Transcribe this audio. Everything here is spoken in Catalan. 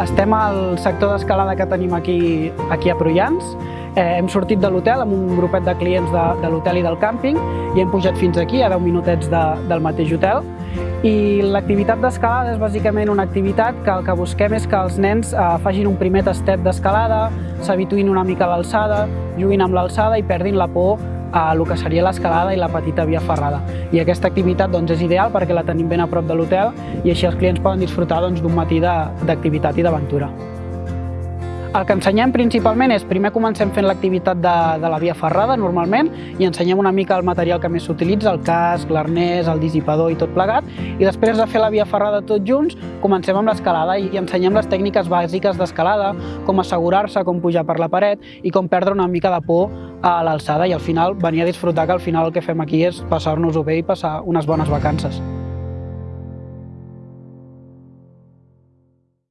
Estem al sector d'escalada que tenim aquí, aquí a Prullans. Eh, hem sortit de l'hotel amb un grupet de clients de, de l'hotel i del càmping i hem pujat fins aquí, a 10 minutets de, del mateix hotel. I l'activitat d'escalada és bàsicament una activitat que el que busquem és que els nens eh, facin un primer tastet d'escalada, s'habituïn una mica a l'alçada, juguin amb l'alçada i perdin la por el que seria l'escalada i la petita via ferrada. I aquesta activitat doncs, és ideal perquè la tenim ben a prop de l'hotel i així els clients poden disfrutar doncs, d'un doncs, matí d'activitat i d'aventura. El que ensenyem principalment és, primer comencem fent l'activitat de, de la via ferrada, normalment, i ensenyem una mica el material que més s'utilitza, el casc, l'arnès, el dissipador i tot plegat, i després de fer la via ferrada tots junts, comencem amb l'escalada i ensenyem les tècniques bàsiques d'escalada, com assegurar-se, com pujar per la paret i com perdre una mica de por a l'alçada i al final venir a disfrutar que al final el que fem aquí és passar-nos-ho bé i passar unes bones vacances.